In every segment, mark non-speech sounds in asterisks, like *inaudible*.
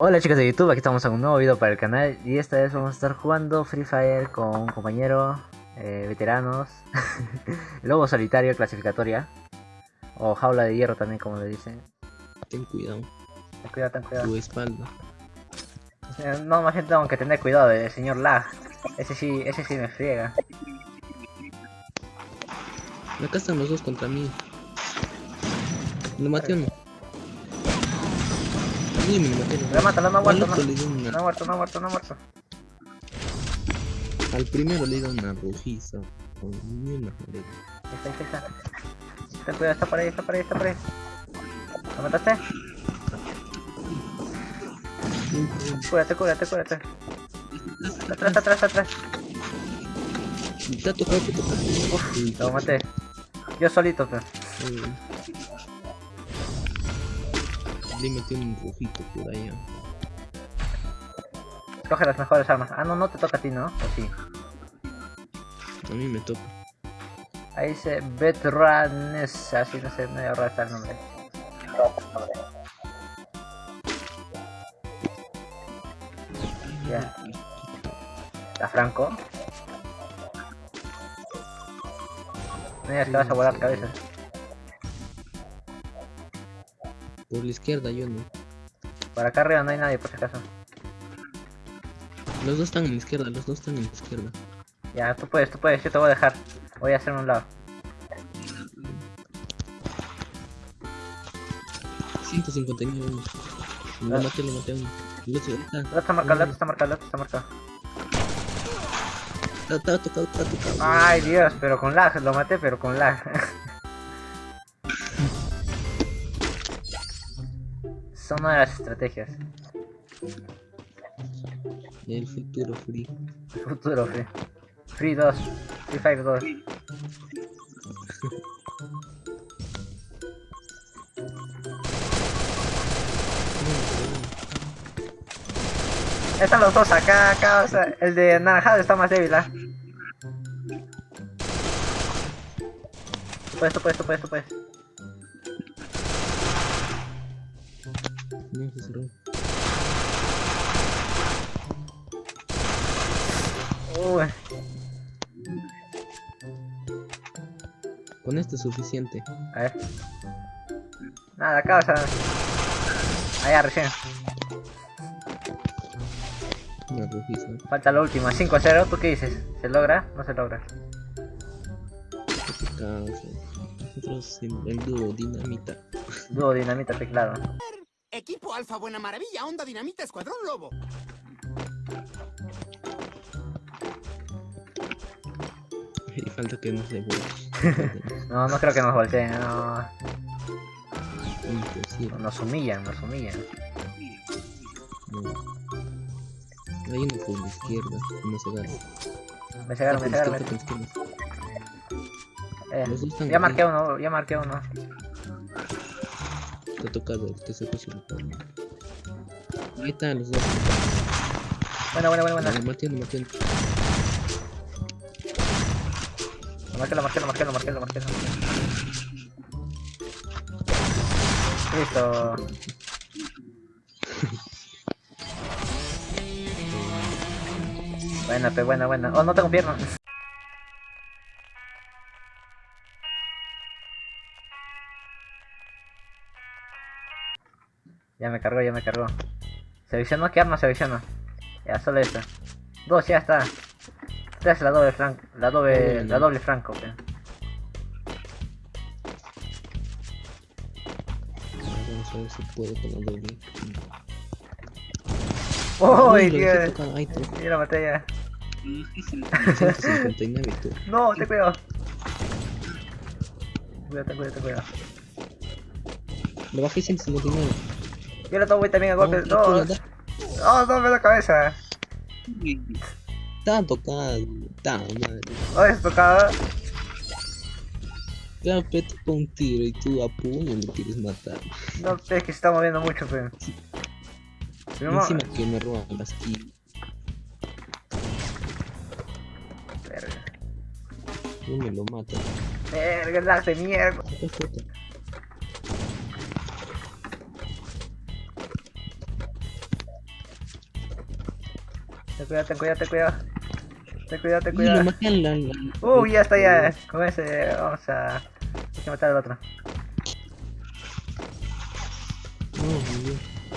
Hola chicos de YouTube, aquí estamos en un nuevo video para el canal y esta vez vamos a estar jugando Free Fire con un compañero, eh, veteranos, *laughs* lobo solitario, clasificatoria, o jaula de hierro también como le dicen. Ten cuidado, Ten cuidado, ten cuidado. tu espalda. Eh, No, más bien tengo que tener cuidado del señor Lag, ese sí, ese sí me friega. Acá están los dos contra mí. Lo maté. Sí, me lo maté. La mata, no, no ha muerto, no, no ha muerto, no ha muerto, no ha muerto. Al primero le di una rojiza. Joder. Ahí está, está, está. Ten cuidado, está por ahí, está por ahí, está por ahí. ¿Lo mataste? Cúrate, cúrate, cúrate. Atrás, atrás, atrás. Ha tocado. Uf, Lo maté. Yo solito, pues. Le metí un rojito por allá. Coge las mejores armas. Ah, no, no te toca a ti, ¿no? O sí. A mí me toca. Ahí dice Vetranes, así no sé, medio raro está el nombre. Ya. La Franco. No digas que vas a volar cabezas. Por la izquierda yo no. Por acá arriba no hay nadie, por si acaso. Los dos están en la izquierda, los dos están en la izquierda. Ya, tú puedes, tú puedes, yo te voy a dejar. Voy a hacerme un lado. 159 uno. Lo Ah. maté, lo maté uno. El otro está, El otro está marcado, el otro está marcado, el otro está marcado. está, está tocado, está tocado. Ay Dios, pero con lag, lo maté pero con lag. *laughs* Son una de las estrategias. El futuro free. Futuro Free. Free 2. Free Fire 2. Están los dos acá, acá, o sea, el de naranjado está más débil, ¿ah? Tú puedes, tú puedes, tú No, se cerró. Uy, Con esto es suficiente. a ver. Nada, acá, o sea. Allá recién. Rojiza. Falta la última, 5-0, ¿tú qué dices? ¿Se logra? No se logra. Nosotros el dúo dinamita. Dúo dinamita teclado. Alfa Buena Maravilla, Onda Dinamita, Escuadrón Lobo. Y falta que nos devuelvan. *laughs* No, no creo que nos volteen, no. Imposible. Nos humillan, nos humillan. No. Hay uno por la izquierda. No se agarra. Me cegaron, me izquierda. Eh, ya marqué uno, ya marqué uno. Te se puso el palo. Ahí están los dos. Bueno, bueno, bueno, bueno. Lo martiendo. Lo marqué, lo marqué, lo marqué, lo marqué, lo marqué. lo marqué. Listo. *laughs* Buena, pe, buena, buena. Oh, no tengo pierna. Ya me cargó, ya me cargó. Seleccionó qué arma selecciono. Ya, solo esta. Dos, ya está. Esta es la doble franco. La doble, la doble franco. Vamos a ver si puedo con la doble. ¡Uy, Uy, lo dejé Dios! Yo la maté ya. 159 *laughs* tú. No, te cuidado. Cuídate, cuídate, cuidado. Le bajé 159. Yo le tomo también a golpes. No, No, no, no, me la cabeza. Está tocado. Está madre. No, es tocada. Ya te toca un tiro y tú a puño le quieres matar. No, es que se está moviendo mucho, pe. Mamá- Encima que me roban las kills. Verga. No me lo mata. Verga, lag de mierda. Cuidado, ten cuidado, ten cuidado. Ten cuidado, ten cuidado. Uy, ya está, ya. Con ese vamos a... Hay que matar al otro.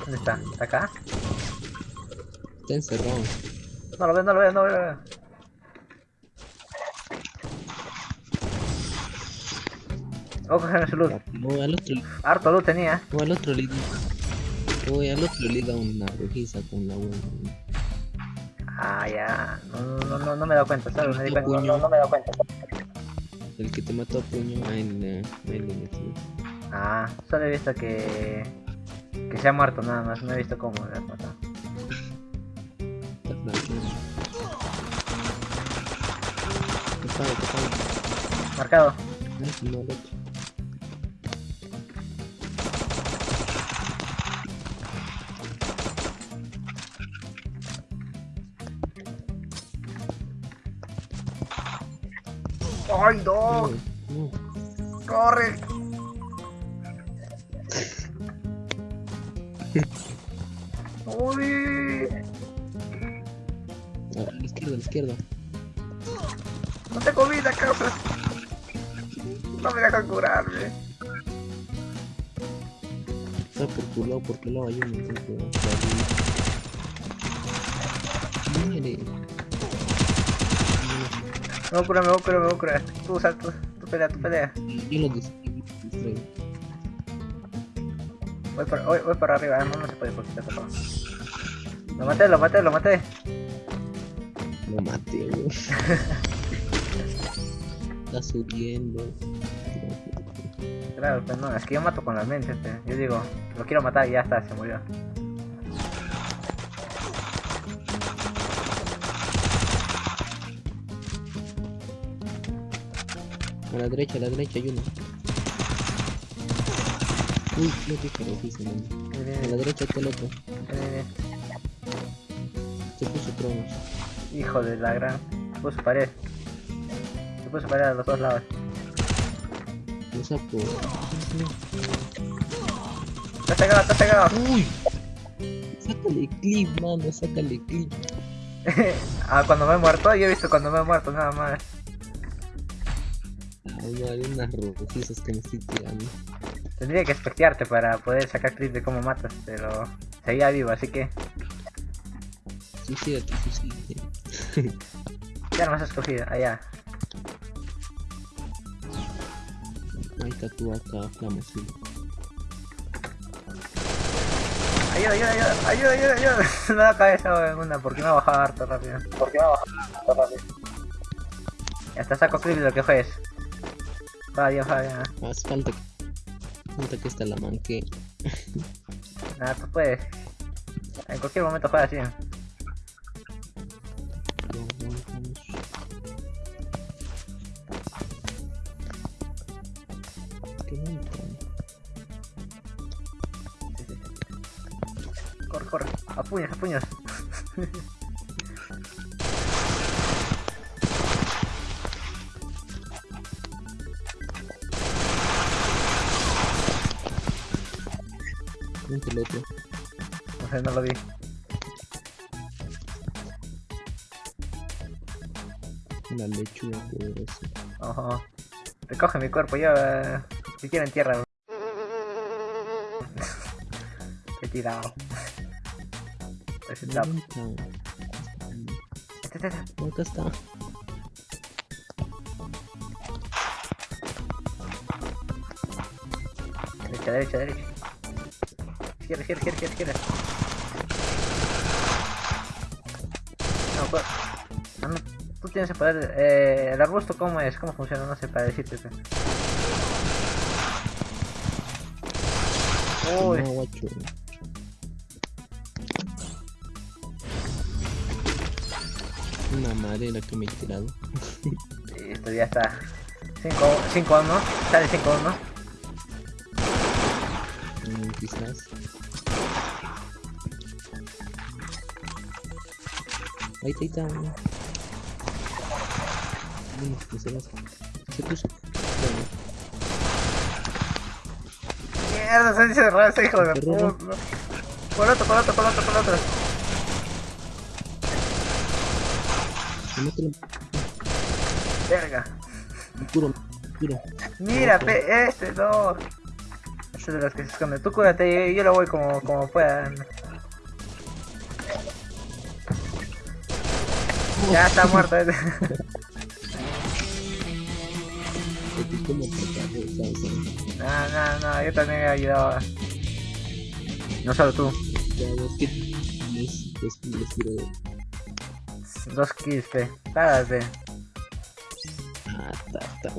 ¿Dónde está? ¿Está acá? Está encerrado. No lo veo, no lo veo, no lo veo. Voy a coger su luz. O al otro, Harto luz tenía. o al otro le o al otro le da una rojiza con la buena. Ah, ya. No, no, no, no me he dado cuenta, ¿sabes? Me di Mató cuenta. puño. No, no me he dado cuenta. El que te mató a puño, metí. Ah, solo he visto que... Que se ha muerto nada más. No he visto cómo le has matado. Tocado. Marcado. Ay, no. ¡Corre! ¡Uy! A la izquierda, a la izquierda. No tengo vida, cabrón. No me dejan curarme. Está por tu lado, por tu lado hay por ahí. Muere. Me voy a curar, me voy a curar, me voy a curar. Tú, sal, tú, tú pelea, tú pelea. Yo lo distraigo. Voy para, voy, voy para arriba, no, no se puede porque está tapado. Lo maté, lo maté, lo maté. Lo maté. *laughs* Está subiendo. Claro, pues no, es que yo mato con la mente, este. Yo digo, lo quiero matar y ya está, se murió. A la derecha, a la derecha hay uno. Uy, no te. Viene, A la derecha está el otro. Se puso cromos. Hijo de la gran. Se puso pared. Se puso pared a los dos lados. Un sapo. Está cegado, está cegado. Uy. Sácale clip, mano, sácale clip. *laughs* ah, cuando me he muerto, yo he visto cuando me he muerto nada más. Hay unas rojizas que me estoy tirando. Tendría que espectearte para poder sacar clip de cómo matas, pero seguía vivo, así que Suicídate, suicídate. *laughs* ya no me has escogido, allá. Ahí está tu acá, flama azul. Ayuda, ayuda, ayuda, ayuda, ayuda, ayuda. me da cabeza en una porque me ha bajado harto rápido. Porque me ha bajado harto rápido. Ya está, saco clip de lo que fue Vaya, vaya. Más falta que... Falta que esta la manque. Nada, tú puedes. En cualquier momento juega así. Corre, corre. A puños, a puños. *laughs* El otro. No sé, no lo vi. Una lechuga poderosa. Ojo. Recoge mi cuerpo, yo. eh, si quieren tierra. He tirado. Ese tap. ¿Dónde está? Este, este, este. Está. Derecha, derecha, derecha. Izquierda, izquierda, izquierda, izquierda. No, pues. no, tú tienes el poder. Eh, el arbusto, ¿cómo es? ¿Cómo funciona? No sé para decirte. eso. Uy, No. Una madera que me he tirado. *laughs* esto ya está. 5 1, sale 5 1. Mm, quizás. Ahí está, ahí está. uno. Uno, que se las- Se puso. Mierda, se cerró ese hijo de puta. Por otro, por otro, por otro, por otro. Verga. puro, puro. Mira, pe, este, no. Este de los que se esconde. Tú cúrate, yo, yo lo voy como, como pueda. Ya está muerto. *laughs* No, no, no, yo también he ayudado. No solo tú. Ya, es, les tiro de. Dos kills, pe. Párate. Ah, ta, *laughs* ta.